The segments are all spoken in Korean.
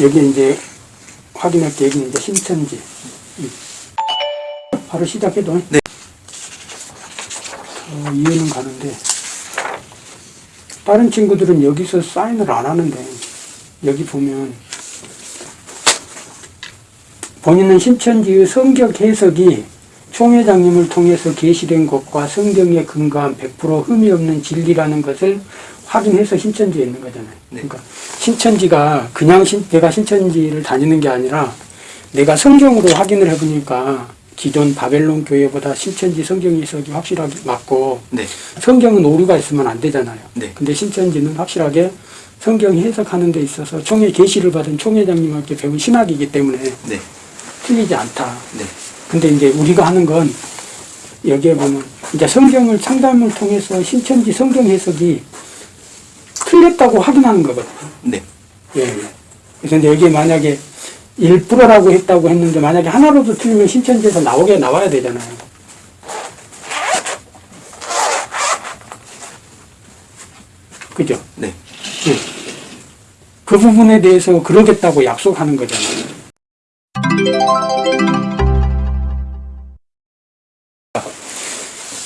여기 이제 확인할 게 여기 이제 신천지. 이. 바로 시작해도. 네. 어, 이해는 가는데 다른 친구들은 여기서 사인을 안 하는데 여기 보면 본인은 신천지의 성격 해석이 총회장님을 통해서 게시된 것과 성경에 근거한 100% 흠이 없는 진리라는 것을 확인해서 신천지에 있는 거잖아요. 네. 그러니까 신천지가 그냥 신, 내가 신천지를 다니는 게 아니라 내가 성경으로 확인을 해보니까 기존 바벨론 교회보다 신천지 성경 해석이 확실하게 맞고 네. 성경은 오류가 있으면 안 되잖아요. 네. 근데 신천지는 확실하게 성경 해석하는 데 있어서 총회 계시를 받은 총회장님께 배운 신학이기 때문에 네. 틀리지 않다. 네. 근데 이제 우리가 하는 건 여기에 보면 이제 성경을 상담을 통해서 신천지 성경 해석이 틀렸다고 확인하는 거거든요. 네. 예, 예. 그래서 여기에 만약에 1%라고 했다고 했는데 만약에 하나로도 틀리면 신천지에서 나오게 나와야 되잖아요. 그죠? 네. 예. 그 부분에 대해서 그러겠다고 약속하는 거잖아요.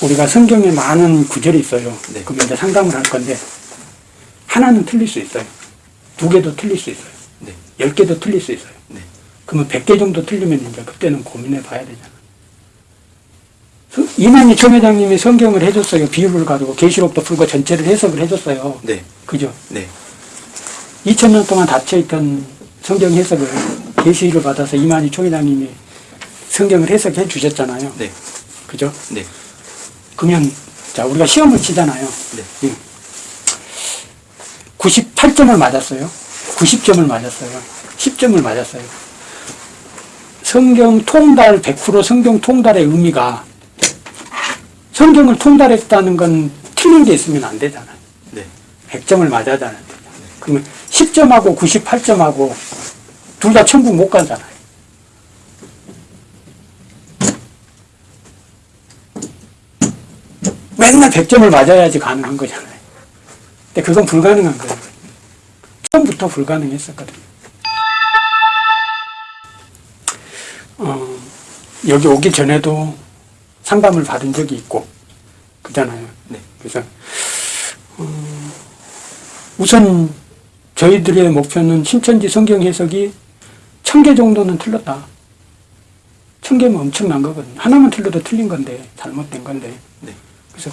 우리가 성경에 많은 구절이 있어요. 네. 그럼 이제 상담을 할 건데 하나는 틀릴 수 있어요. 두 개도 틀릴 수 있어요. 네. 열 개도 틀릴 수 있어요. 네. 그러면 백 개 정도 틀리면 이제 그때는 고민해 봐야 되잖아. 서- 이만희 총회장님이 성경을 해줬어요. 비유를 가지고 계시록도 풀고 전체를 해석을 해줬어요. 네. 그죠? 네. 2000년 동안 닫혀있던 성경 해석을 계시를 받아서 이만희 총회장님이 성경을 해석해 주셨잖아요. 네. 그죠? 네. 그러면 자 우리가 시험을 치잖아요. 네. 98점을 맞았어요. 90점을 맞았어요. 10점을 맞았어요. 성경 통달 100% 성경 통달의 의미가 성경을 통달했다는 건 틀린 게 있으면 안 되잖아요. 네. 100점을 맞아야 되잖아요. 그러면 10점하고 98점하고 둘 다 천국 못 가잖아요. 맨날 100점을 맞아야지 가능한 거잖아요. 근데 그건 불가능한 거예요. 처음부터 불가능했었거든요. 어, 여기 오기 전에도 상담을 받은 적이 있고, 그잖아요. 네. 그래서, 어, 우선 저희들의 목표는 신천지 성경 해석이 천 개 정도는 틀렸다. 천 개면 엄청난 거거든요. 하나만 틀려도 틀린 건데, 잘못된 건데. 네. 그래서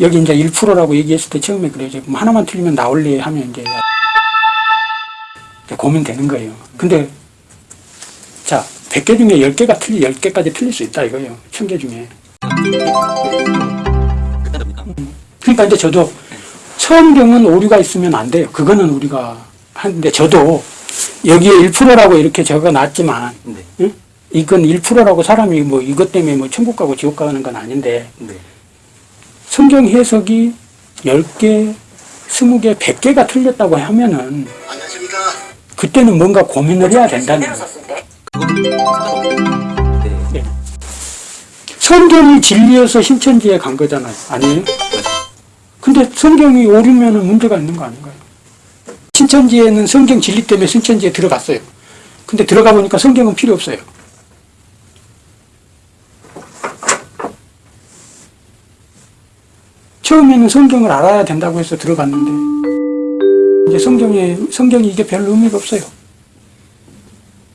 여기 이제 1%라고 얘기했을 때 처음에 그래요. 그럼 하나만 틀리면 나올래 하면 이제, 이제 고민되는 거예요. 근데 자, 100개 중에 10개가 틀리, 10개까지 틀릴 수 있다 이거예요. 1000개 중에. 그러니까 이제 저도 성경은 오류가 있으면 안 돼요. 그거는 우리가 하는데 저도 여기에 1%라고 이렇게 적어 놨지만 네. 응? 이건 1%라고 사람이 뭐 이것 때문에 뭐 천국 가고 지옥 가는 건 아닌데 네. 성경 해석이 10개, 20개, 100개가 틀렸다고 하면은. 그때는 뭔가 고민을 해야 된다는 네. 성경이 진리여서 신천지에 간 거잖아요. 아니에요? 맞아요. 근데 성경이 오류면은 문제가 있는 거 아닌가요? 신천지에는 성경 진리 때문에 신천지에 들어갔어요. 근데 들어가 보니까 성경은 필요 없어요. 처음에는 성경을 알아야 된다고 해서 들어갔는데 이제 성경에 성경이 이게 별 의미가 없어요.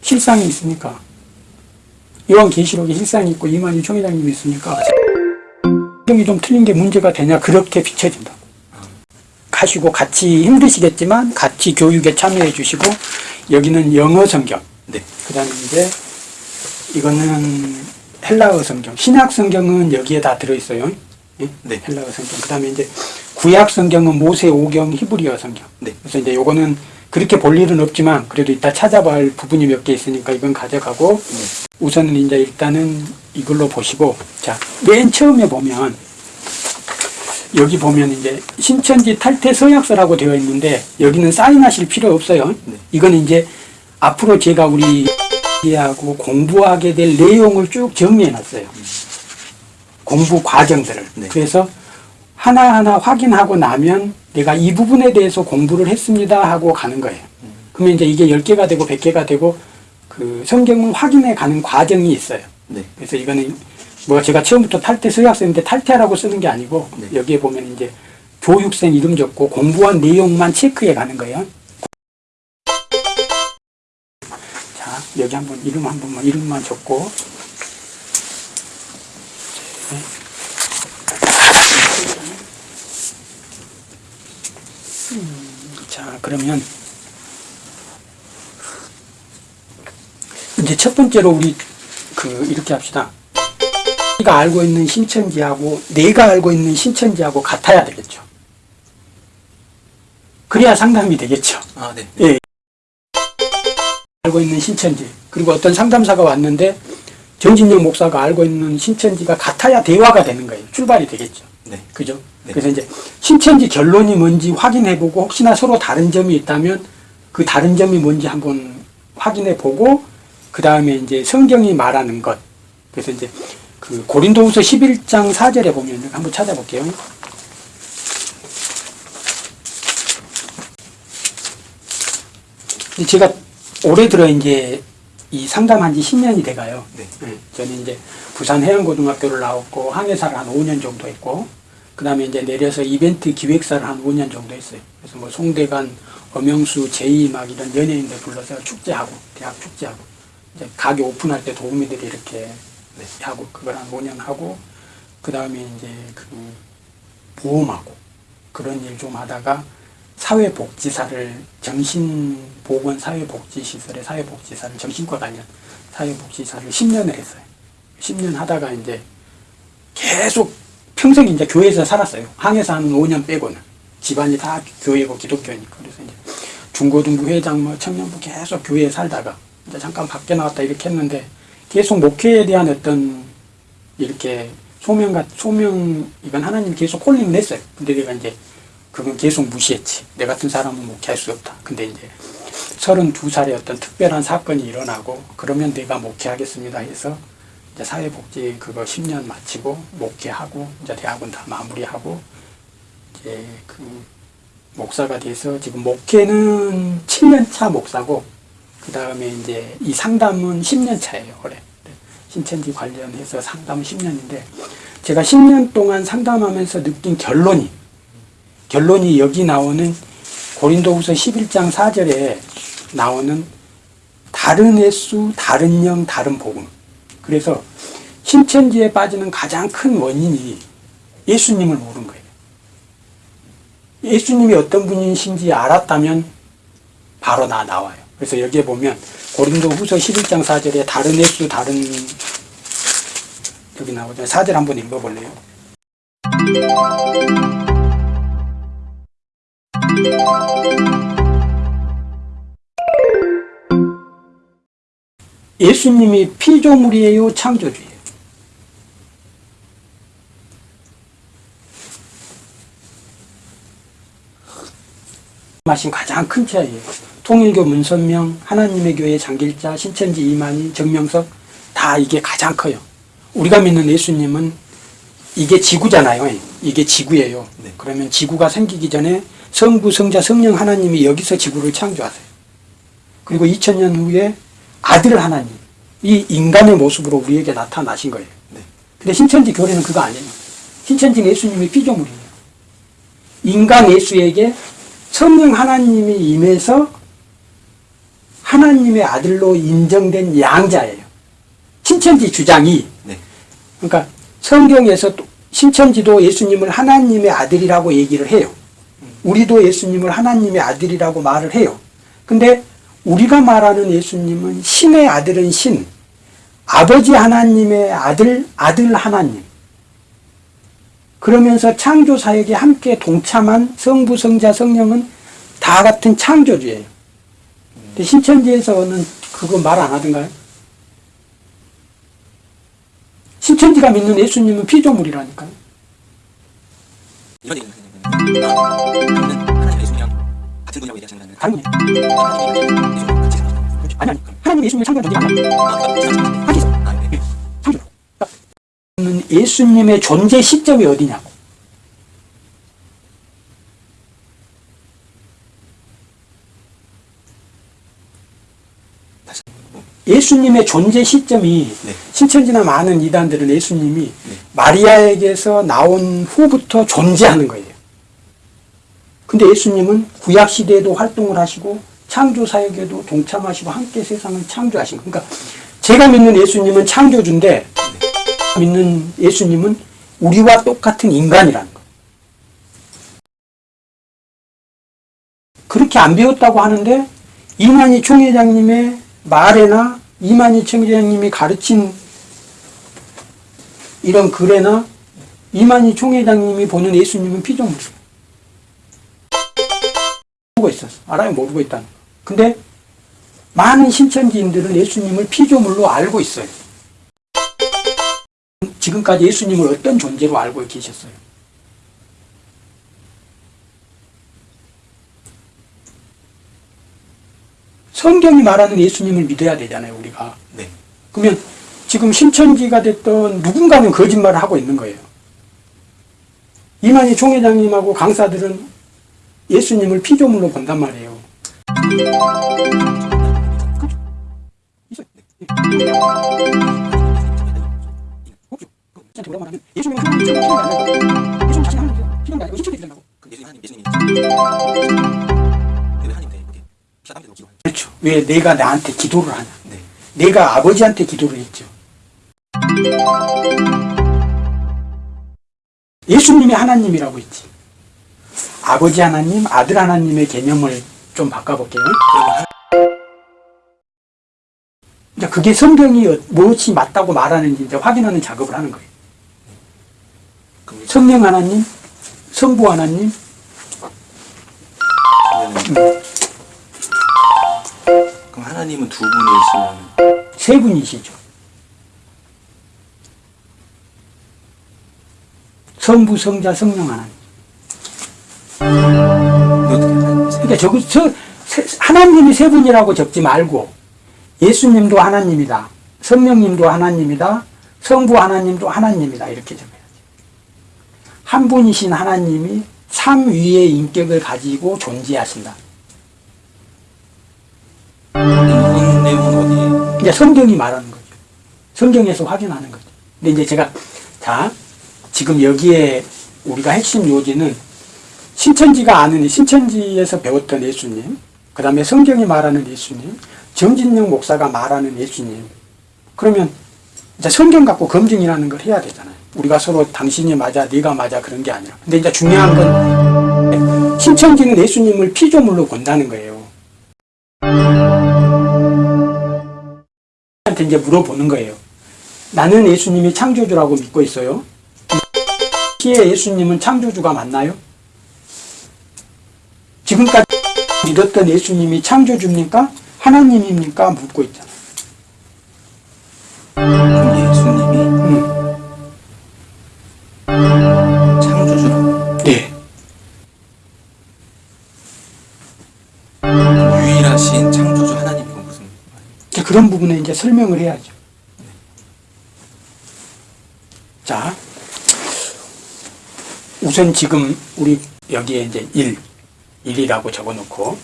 실상이 있으니까 요한계시록에 실상이 있고 이만희 총회장님이 있으니까 성경이 좀 틀린 게 문제가 되냐 그렇게 비춰진다. 가시고 같이 힘드시겠지만 같이 교육에 참여해 주시고 여기는 영어 성경 네. 그 다음에 이제 이거는 헬라어 성경 신약 성경은 여기에 다 들어있어요. 예? 네. 헬라어 성경 그 다음에 이제 구약 성경은 모세 오경 히브리어 성경 네. 그래서 이제 요거는 그렇게 볼 일은 없지만 그래도 이따 찾아봐 할 부분이 몇 개 있으니까 이건 가져가고 네. 우선은 이제 일단은 이걸로 보시고 자 맨 처음에 보면 여기 보면 이제 신천지 탈퇴 서약서라고 되어 있는데 여기는 사인하실 필요 없어요. 네. 이건 이제 앞으로 제가 우리 하고 공부하게 될 내용을 쭉 정리해 놨어요. 공부 과정들을. 네. 그래서 하나하나 확인하고 나면 내가 이 부분에 대해서 공부를 했습니다 하고 가는 거예요. 그러면 이제 이게 10개가 되고 100개가 되고 그 성경을 확인해 가는 과정이 있어요. 네. 그래서 이거는 뭐 제가 처음부터 탈퇴 서약서인데 탈퇴하라고 쓰는 게 아니고 네. 여기에 보면 이제 교육생 이름 적고 공부한 내용만 체크해 가는 거예요. 자, 여기 한번 이름 한 번만 이름만 적고 네. 음, 자, 그러면 이제 첫 번째로 우리 그 이렇게 합시다. 내가 알고 있는 신천지하고 내가 알고 있는 신천지하고 같아야 되겠죠. 그래야 상담이 되겠죠. 아, 네. 예. 알고 있는 신천지 그리고 어떤 상담사가 왔는데 정진영 목사가 알고 있는 신천지가 같아야 대화가 되는 거예요. 출발이 되겠죠. 네. 그죠? 네. 그래서 이제 신천지 결론이 뭔지 확인해보고 혹시나 서로 다른 점이 있다면 그 다른 점이 뭔지 한번 확인해보고 그 다음에 이제 성경이 말하는 것 그래서 이제 그 고린도후서 11장 4절에 보면 한번 찾아볼게요. 제가 올해 들어 이제 이 상담한 지 10년이 돼가요. 네. 네, 저는 이제 부산 해양고등학교를 나왔고 항해사를 한 5년 정도 했고 그 다음에 이제 내려서 이벤트 기획사를 한 5년 정도 했어요. 그래서 뭐 송대관, 엄영수, 제이 막 이런 연예인들 불러서 축제하고 대학 축제하고 이제 가게 오픈할 때 도우미들이 이렇게 네, 하고 그걸 한 5년 하고 그 다음에 이제 그 보험하고 그런 일 좀 하다가 사회복지사를 정신보건 사회복지시설의 사회복지사를 정신과 관련 사회복지사를 10년을 했어요. 10년 하다가 이제 계속 평생 이제 교회에서 살았어요. 항해사 한 5년 빼고는. 집안이 다 교회고 기독교니까. 그래서 이제 중고등부 회장 뭐 청년부 계속 교회에 살다가 이제 잠깐 밖에 나왔다 이렇게 했는데 계속 목회에 대한 어떤 이렇게 소명 같 소명 이건 하나님 계속 콜링 냈어요. 근데 내가 이제 그건 계속 무시했지. 내 같은 사람은 목회할 수 없다. 근데 이제 32살에 어떤 특별한 사건이 일어나고 그러면 내가 목회하겠습니다 해서 이제 사회복지 그거 10년 마치고 목회하고 이제 대학원 다 마무리하고 이제 그 목사가 돼서 지금 목회는 7년 차 목사고 그 다음에 이제 이 상담은 10년 차예요 올해 신천지 관련해서 상담은 10년인데 제가 10년 동안 상담하면서 느낀 결론이 결론이 여기 나오는 고린도후서 11장 4절에 나오는 다른 횟수, 다른 영, 다른 복음. 그래서 신천지에 빠지는 가장 큰 원인이 예수님을 모르는 거예요. 예수님이 어떤 분이신지 알았다면 바로 나 나와요. 그래서 여기에 보면 고린도 후서 11장 4절에 다른 횟수, 다른 여기 나오죠. 4절 한번 읽어볼래요? 예수님이 피조물이에요, 창조주예요. 마신 가장 큰 차이예요. 통일교 문선명, 하나님의 교회 장길자, 신천지 이만희, 정명석 다 이게 가장 커요. 우리가 믿는 예수님은 이게 지구잖아요. 이게 지구예요. 네. 그러면 지구가 생기기 전에 성부, 성자, 성령 하나님이 여기서 지구를 창조하세요. 그리고 2000년 후에 아들 하나님, 이 인간의 모습으로 우리에게 나타나신 거예요. 네. 근데 신천지 교리는 그거 아니에요. 신천지 예수님이 피조물이에요. 인간 예수에게 성령 하나님이 임해서 하나님의 아들로 인정된 양자예요. 신천지 주장이 네. 그러니까 성경에서 또 신천지도 예수님을 하나님의 아들이라고 얘기를 해요. 우리도 예수님을 하나님의 아들이라고 말을 해요. 근데 우리가 말하는 예수님은 신의 아들은 신, 아버지 하나님의 아들, 아들 하나님. 그러면서 창조 사역에 함께 동참한 성부, 성자, 성령은 다 같은 창조주예요. 근데 신천지에서는 그거 말 안 하던가요? 신천지가 믿는 예수님은 피조물이라니까요. 얘기하시는 거는 다른? 아니, 아니. 하나님 예수님의 창조한 존재가 아니야. 네. 창조로. 그러니까 예수님의 존재 시점이 어디냐고. 예수님의 존재 시점이 네. 신천지나 많은 이단들은 예수님이 마리아에게서 나온 후부터 존재하는 거예요. 근데 예수님은 구약 시대에도 활동을 하시고 창조 사역에도 동참하시고 함께 세상을 창조하신 거. 그러니까 제가 믿는 예수님은 창조주인데 믿는 예수님은 우리와 똑같은 인간이라는 거. 그렇게 안 배웠다고 하는데 이만희 총회장님의 말에나 이만희 총회장님이 가르친 이런 글에나 이만희 총회장님이 보는 예수님은 피조물. 모르고 있었어. 알아요? 모르고 있다는 거. 근데 많은 신천지인들은 예수님을 피조물로 알고 있어요. 지금까지 예수님을 어떤 존재로 알고 계셨어요? 성경이 말하는 예수님을 믿어야 되잖아요, 우리가. 네. 그러면 지금 신천지가 됐던 누군가는 거짓말을 하고 있는 거예요. 이만희 총회장님하고 강사들은 예수님을 피조물로 본단 말이에요. 예수님은 하나님 피조물이 아니라 예수님 자신이 하나님이세요. 피조물이 아니고 신천지 된다고. 그럼 예수님 하나님 예수님이 근데 왜 하나님인데 이렇게 피가 땀 되고 기도하는 그렇죠. 왜 내가 나한테 기도를 하냐. 네. 내가 아버지한테 기도를 했죠. 예수님이 하나님이라고 했지. 아버지 하나님, 아들 하나님의 개념을 좀 바꿔볼게요. 이제 그게 성경이 무엇이 맞다고 말하는지 이제 확인하는 작업을 하는 거예요. 성령 하나님, 성부 하나님, 그럼 하나님은 두 분이시면 세 분이시죠. 성부, 성자, 성령 하나님. 그러니까 저 세- 하나님이 세 분이라고 적지 말고 예수님도 하나님이다. 성령님도 하나님이다. 성부 하나님도 하나님이다. 이렇게 적어야지. 한 분이신 하나님이 삼위의 인격을 가지고 존재하신다. 이제 성경이 말하는 거죠. 성경에서 확인하는 거죠. 근데 이제 제가 자 지금 여기에 우리가 핵심 요지는 신천지가 아는 신천지에서 배웠던 예수님, 그 다음에 성경이 말하는 예수님, 정진영 목사가 말하는 예수님. 그러면 이제 성경 갖고 검증이라는 걸 해야 되잖아요. 우리가 서로 당신이 맞아, 네가 맞아 그런 게 아니라. 근데 이제 중요한 건 신천지는 예수님을 피조물로 본다는 거예요. 한테 이제 물어보는 거예요. 나는 예수님이 창조주라고 믿고 있어요. 시의 예수님은 창조주가 맞나요? 지금까지 믿었던 예수님이 창조주입니까? 하나님입니까? 묻고 있잖아요. 그럼 예수님이 음. 창조주라고 네. 유일하신 창조주 하나님이고 무슨 이제 그런 부분에 이제 설명을 해야죠. 자, 우선 지금 우리 여기에 이제 1, 1이라고 적어 놓고,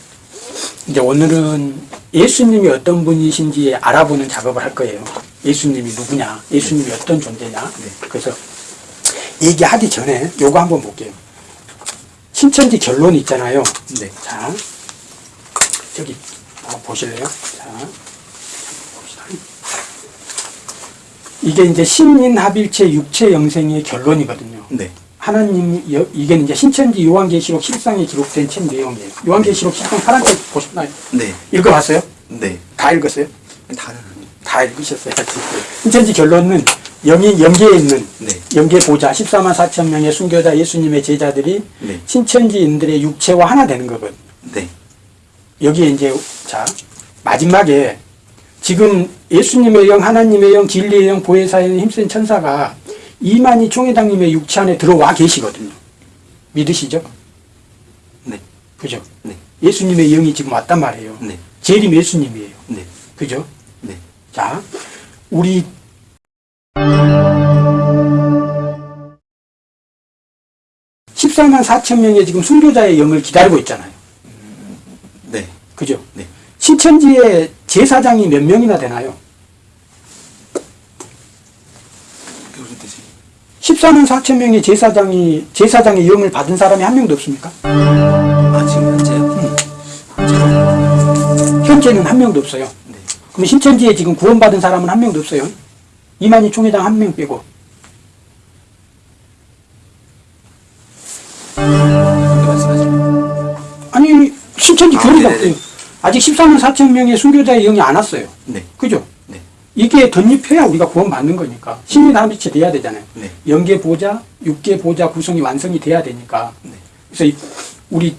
이제 오늘은 예수님이 어떤 분이신지 알아보는 작업을 할 거예요. 예수님이 누구냐, 예수님이 어떤 존재냐. 그래서 얘기하기 전에 요거 한번 볼게요. 신천지 결론 있잖아요. 네. 자, 저기 한번 보실래요? 자, 봅시다. 이게 이제 신인합일체 육체 영생의 결론이거든요. 네. 하나님, 여- 이게 이제 신천지 요한계시록 13에 기록된 책 내용이에요. 요한계시록 13 파란 책 보셨나요? 네. 읽어봤어요? 네. 다 읽었어요? 다른 다 읽으셨어요. 신천지 결론은 영이 영계에 있는 네. 영계 보좌 14만 4천 명의 순교자 예수님의 제자들이 네. 신천지인들의 육체와 하나 되는 거거든요. 네. 여기에 이제 자 마지막에 지금 예수님의 영, 하나님의 영, 진리의 영, 보혜사의 영, 힘센 천사가 이만희 총회장님의 육체 안에 들어와 계시거든요. 믿으시죠? 네. 그죠? 네. 예수님의 영이 지금 왔단 말이에요. 네. 재림 예수님이에요. 네. 그죠? 네. 자, 우리 십사만 4천 명의 지금 순교자의 영을 기다리고 있잖아요. 네. 그죠? 네. 신천지의 제사장이 몇 명이나 되나요? 그게 무슨 뜻이? 14만 4천 명의 제사장이 제사장의 영을 받은 사람이 한 명도 없습니까? 아 지금 현재요? 현재요? 현재는 한 명도 없어요. 네. 그럼 신천지에 지금 구원받은 사람은 한 명도 없어요. 이만희 총회장 한 명 빼고. 말씀하시면 아니 신천지 아, 교리가 네네네. 없어요. 아직 14만 4천 명의 순교자의 영이 안 왔어요. 네. 그죠? 네. 이게 덧입혀야 우리가 구원받는 거니까 신이 다비치 돼야 되잖아요. 네. 영계 보자, 육계 보자 구성이 완성이 돼야 되니까. 네. 그래서 이- 우리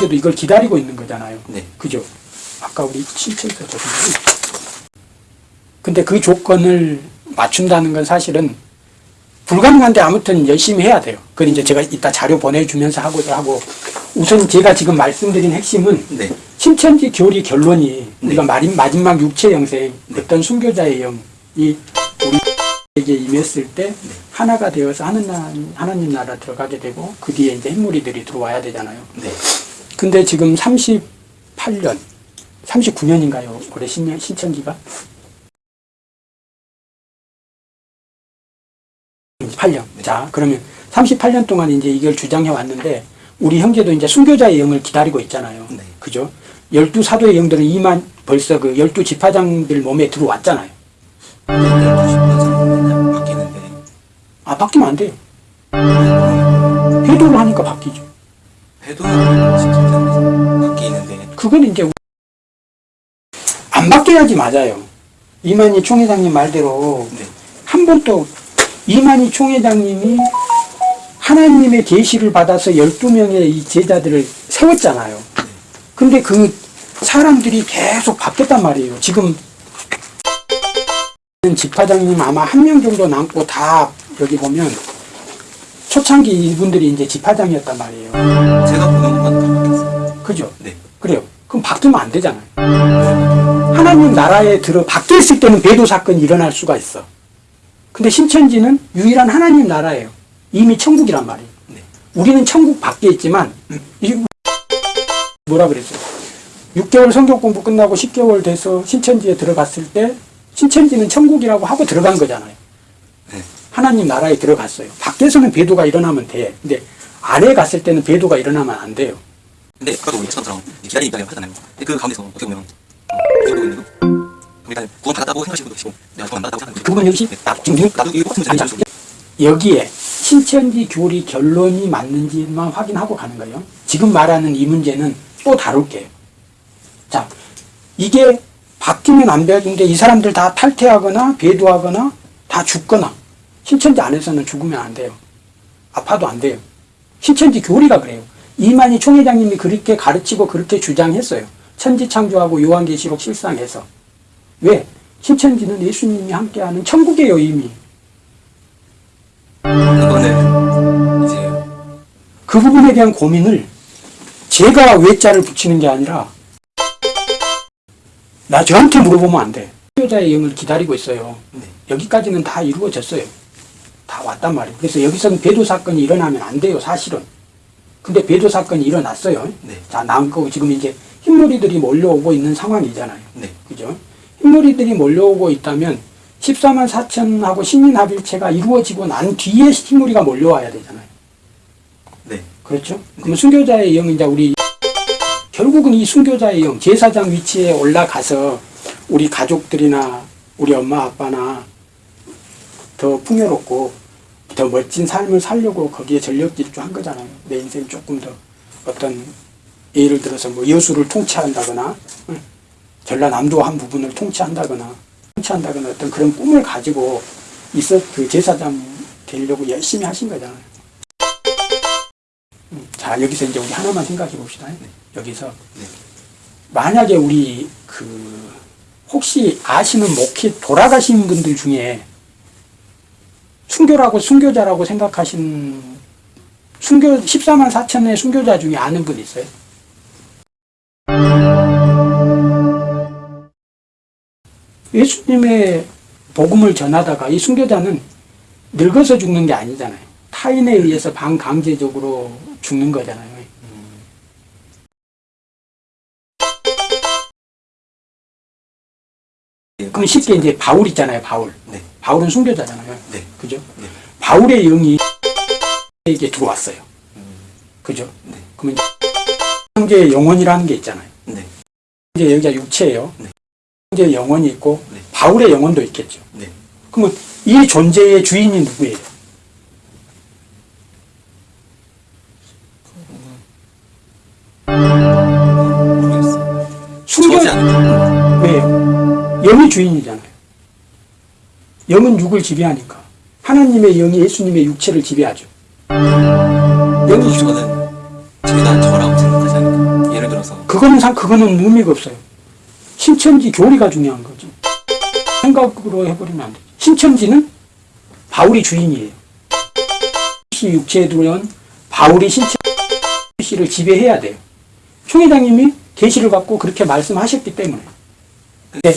도 이걸 기다리고 있는 거잖아요. 네. 그죠? 아까 우리 신천에서 저기 근데 그 조건을 맞춘다는 건 사실은 불가능한데 아무튼 열심히 해야 돼요. 그건 이제 제가 이따 자료 보내주면서 하고자 하고 우선 제가 지금 말씀드린 핵심은 네. 신천지 교리 결론이 네. 우리가 마리- 마지막 육체 영생 어떤 순교자의 영이 우리에게 임했을 때 하나가 되어서 하느님, 하나님 나라 들어가게 되고 그 뒤에 이제 흰무리들이 들어와야 되잖아요. 네. 근데 지금 38년, 39년인가요? 올해 신, 신천지가? 8년. 자, 그러면 38년 동안 이제 이걸 주장해 왔는데, 우리 형제도 이제 순교자의 영을 기다리고 있잖아요. 네. 그죠? 열두 사도의 영들은 이만 벌써 그 열두 지파장들 몸에 들어왔잖아요. 네. 12시 맨날 바뀌는데 아, 바뀌면 안 돼요. 네. 회도를 하니까 바뀌죠. 진짜 바뀌는데 그건 이제 우- 안 바뀌어야지 맞아요. 이만희 총회장님 말대로 네. 한번 또 이만희 총회장님이 하나님의 계시를 받아서 12명의 이 제자들을 세웠잖아요. 근데 그 사람들이 계속 바뀌었단 말이에요. 지금 집화장님 아마 한 명 정도 남고 다 여기 보면 초창기 이분들이 이제 집화장이었단 말이에요. 제가 보는 것만 다 바뀌었어요. 그죠? 네. 그래요. 그럼 바뀌면 안 되잖아요. 하나님 나라에 들어 바뀌었을 때는 배도 사건이 일어날 수가 있어. 근데 신천지는 유일한 하나님 나라예요. 이미 천국이란 말이에요. 네. 우리는 천국 밖에 있지만 이 뭐라 그랬어요? 6개월 성경 공부 끝나고 10개월 돼서 신천지에 들어갔을 때 신천지는 천국이라고 하고 들어간 거잖아요. 네. 하나님 나라에 들어갔어요. 밖에서는 배도가 일어나면 돼. 근데 안에 갔을 때는 배도가 일어나면 안 돼요. 근데 아까도 우리 처음처럼 기다리는 입장이라고 하잖아요. 근데 그 가운데서 어떻게 보면 어, 일단 구원 받았다고 생각하시는 분도 계시고 내가 구원 안 받았다고 생각하는 분도 역시 네. 나, 지금 나도 이거 문제를 수 여기에 신천지 교리 결론이 맞는지만 확인하고 가는 거예요. 지금 말하는 이 문제는 또 다룰게요. 자, 이게 바뀌면 안 되는데 이 사람들 다 탈퇴하거나 배도하거나 다 죽거나 신천지 안에서는 죽으면 안 돼요. 아파도 안 돼요. 신천지 교리가 그래요. 이만희 총회장님이 그렇게 가르치고 그렇게 주장했어요. 천지창조하고 요한계시록 실상에서. 왜? 신천지는 예수님이 함께하는 천국이에요, 이미. 이제 그 부분에 대한 고민을 제가 외자를 붙이는 게 아니라 나 저한테 물어보면 안 돼. 여자의 영을 기다리고 있어요. 네. 여기까지는 다 이루어졌어요. 다 왔단 말이에요. 그래서 여기서는 배도 사건이 일어나면 안 돼요, 사실은. 근데 배도 사건이 일어났어요. 네. 자, 남고 지금 이제 흰머리들이 몰려오고 있는 상황이잖아요. 네. 그죠? 흰머리들이 몰려오고 있다면 14만 4천하고 신인합일체가 이루어지고 난 뒤에 흰머리가 몰려와야 되잖아요. 네. 그렇죠? 그러면 순교자의 영, 이제 우리, 결국은 이 순교자의 영, 제사장 위치에 올라가서 우리 가족들이나 우리 엄마, 아빠나 더 풍요롭고 더 멋진 삶을 살려고 거기에 전력 질주한 거잖아요. 내 인생 조금 더 어떤, 예를 들어서 뭐 여수를 통치한다거나, 응? 전라남도 한 부분을 통치한다거나, 통치한다거나 어떤 그런 꿈을 가지고 있어, 그 제사장 되려고 열심히 하신 거잖아요. 음, 자, 여기서 이제 우리 하나만 생각해 봅시다. 여기서. 네. 만약에 우리 그, 혹시 아시는 목회 돌아가신 분들 중에 순교라고 순교자라고 생각하신 순교 14만 4천의 순교자 중에 아는 분 있어요? 예수님의 복음을 전하다가 이 순교자는 늙어서 죽는 게 아니잖아요. 타인에 의해서 반강제적으로 죽는 거잖아요. 그럼 쉽게 이제 바울 있잖아요, 바울. 네. 바울은 순교자잖아요. 네. 그죠? 네. 바울의 영이 에게 들어왔어요. 음, 그죠? 네. 그러면 형제의 영혼이라는 게 있잖아요. 네. 이제 여기가 육체예요. 네. 형제의 영혼이 있고 네. 바울의 영혼도 있겠죠. 네. 그러면 이 존재의 주인이 누구예요? 영이 주인이잖아요. 영은 육을 지배하니까. 하나님의 영이 예수님의 육체를 지배하죠. 영이 주, 저는 제가 저라고 생각하지 않을까? 예를 들어서 그거는 상, 그거는 의미가 없어요. 신천지 교리가 중요한 거죠. 생각으로 해버리면 안 되죠. 신천지는 바울이 주인이에요. 시 육체에 들어온 바울이 신천지를 지배해야 돼요. 총회장님이 계시를 갖고 그렇게 말씀하셨기 때문에. 근데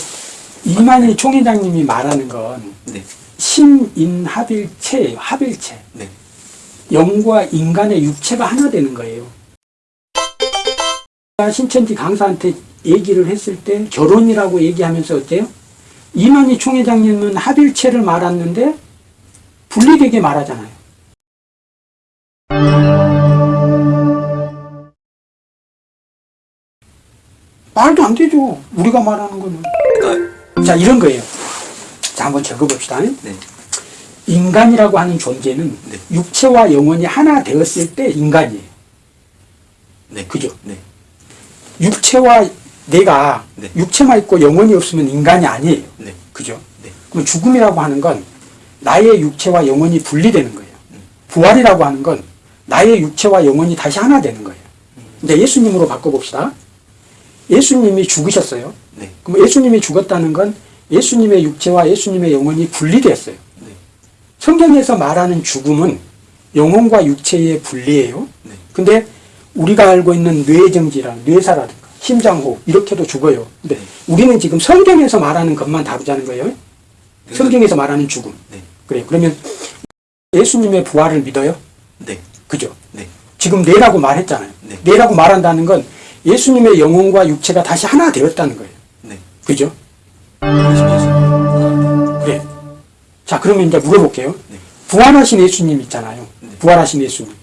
이만희 총회장님이 말하는 건 네. 신인합일체예요. 합일체. 네. 영과 인간의 육체가 하나 되는 거예요. 신천지 강사한테 얘기를 했을 때 결혼이라고 얘기하면서 어때요? 이만희 총회장님은 합일체를 말았는데 분리되게 말하잖아요. 말도 안 되죠. 우리가 말하는 거는. 자, 이런 거예요. 자, 한번 적어봅시다. 네. 인간이라고 하는 존재는 네. 육체와 영혼이 하나 되었을 때 인간이에요. 네. 그죠? 네. 육체와 내가 네. 육체만 있고 영혼이 없으면 인간이 아니에요. 네. 그죠? 네. 그럼 죽음이라고 하는 건 나의 육체와 영혼이 분리되는 거예요. 음. 부활이라고 하는 건 나의 육체와 영혼이 다시 하나 되는 거예요. 근데 예수님으로 바꿔봅시다. 예수님이 죽으셨어요. 네. 그럼 예수님이 죽었다는 건 예수님의 육체와 예수님의 영혼이 분리되었어요. 네. 성경에서 말하는 죽음은 영혼과 육체의 분리예요. 네. 근데 우리가 알고 있는 뇌정지랑 뇌사라든가 심장호흡 이렇게도 죽어요. 근데 네. 우리는 지금 성경에서 말하는 것만 다루자는 거예요. 성경에서 말하는 죽음. 네. 그래요. 그러면 예수님의 부활을 믿어요? 네. 그죠? 네. 지금 뇌라고 말했잖아요. 네. 뇌라고 말한다는 건 예수님의 영혼과 육체가 다시 하나 되었다는 거예요. 네. 그죠? 그래. 자, 그러면 이제 물어볼게요. 네. 부활하신 예수님 있잖아요. 네. 부활하신 예수님.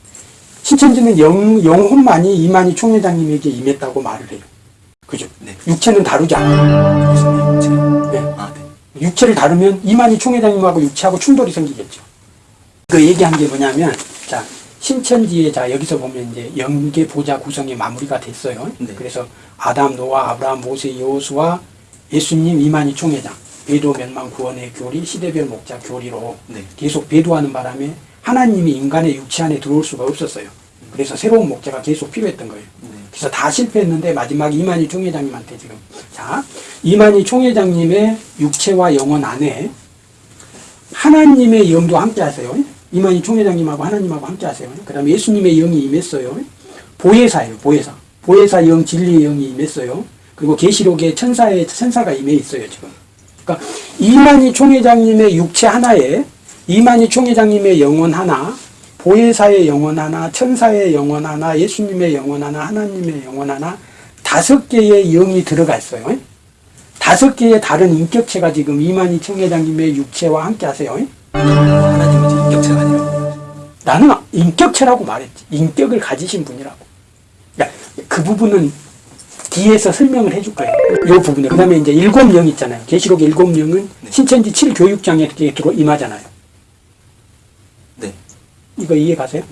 신천지는 영, 영혼만이 이만희 총회장님에게 임했다고 말을 해요. 그죠? 네. 육체는 다루지 않아요. 네. 아, 네. 육체를 다루면 이만희 총회장님하고 육체하고 충돌이 생기겠죠. 그 얘기한 게 뭐냐면, 자, 신천지에, 자, 여기서 보면 이제 영계 보좌 구성이 마무리가 됐어요. 네. 그래서 아담, 노아, 아브라함, 모세, 여호수와 예수님, 이만희 총회장, 배도 멸망 구원의 교리, 시대별 목자 교리로 네. 계속 배도하는 바람에 하나님이 인간의 육체 안에 들어올 수가 없었어요. 그래서 새로운 목자가 계속 필요했던 거예요. 네. 그래서 다 실패했는데 마지막 이만희 총회장님한테 지금 자 이만희 총회장님의 육체와 영혼 안에 하나님의 영도 함께 하세요. 이만희 총회장님하고 하나님하고 함께 하세요. 그 다음에 예수님의 영이 임했어요. 보혜사예요. 보혜사. 보혜사 영, 진리의 영이 임했어요. 그리고 계시록에 천사의 천사가 임해 있어요. 지금. 그러니까 이만희 총회장님의 육체 하나에 이만희 총회장님의 영혼 하나, 보혜사의 영혼 하나, 천사의 영혼 하나, 예수님의 영혼 하나, 하나님의 영혼 하나, 다섯 개의 영이 들어가 있어요. 다섯 개의 다른 인격체가 지금 이만희 총회장님의 육체와 함께 하세요. 인격체가 아니라. 나는 인격체라고 말했지. 인격을 가지신 분이라고. 그러니까 그 부분은 뒤에서 설명을 해줄 거예요. 이 부분에. 그 다음에 이제 일곱 명 있잖아요. 계시록 일곱 명은 네. 신천지 7교육장에 이렇게 들어 임하잖아요. 네. 이거 이해 가세요?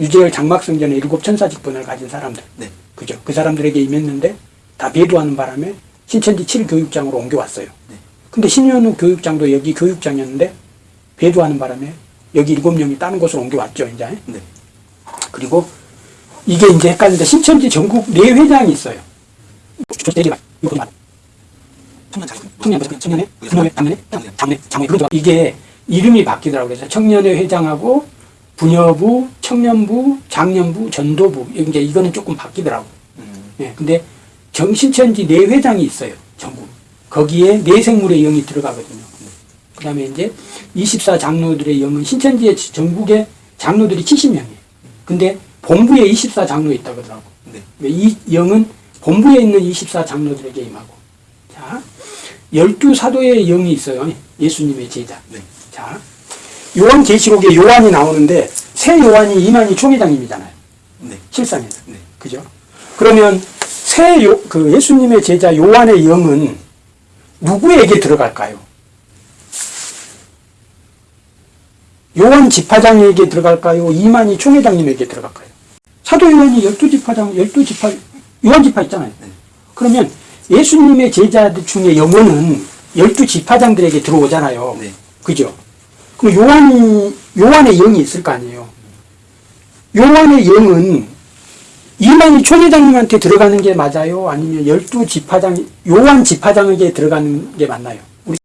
유재열 장막성전에 일곱 천사 직분을 가진 사람들. 네. 그죠? 그 사람들에게 임했는데 다 배도하는 바람에 신천지 7교육장으로 옮겨왔어요. 네. 근데 신현우 교육장도 여기 교육장이었는데 배도하는 바람에 여기 일곱 명이 다른 곳으로 옮겨왔죠, 이제. 네. 그리고 이게 이제 헷갈리는데 신천지 전국 네 회장이 있어요. 이거 청년 자기. 청년, 청년회, 장례회, 장례, 장례, 그거 이게 이름이 바뀌더라고요. 그래서 청년회 회장하고 분여부, 청년부, 장년부, 전도부 이제 이거는 조금 바뀌더라고. 음. 예, 근데 정신천지 네 회장이 있어요. 전국. 거기에 네 생물의 영이 들어가거든요. 그 다음에 이제 24 장로들의 영은 신천지의 전국에 장로들이 70명이에요. 근데 본부에 24 장로 있다고 그러더라고. 네. 이 영은 본부에 있는 24 장로들에게 임하고. 자, 열두 사도의 영이 있어요. 예수님의 제자. 네. 자, 요한 계시록에 요한이 나오는데 새 요한이 이만희 총회장님이잖아요. 네. 실상에는. 네. 그죠? 그러면 새 요, 그 예수님의 제자 요한의 영은 누구에게 들어갈까요? 요한 지파장에게 들어갈까요? 이만희 총회장님에게 들어갈까요? 사도 요한이 열두 지파장, 열두 지파, 요한 지파 있잖아요. 네. 그러면 예수님의 제자들 중에 영혼은 열두 지파장들에게 들어오잖아요. 네. 그죠? 그럼 요한이, 요한의 영이 있을 거 아니에요. 요한의 영은 이만희 총회장님한테 들어가는 게 맞아요? 아니면 열두 지파장, 요한 지파장에게 들어가는 게 맞나요?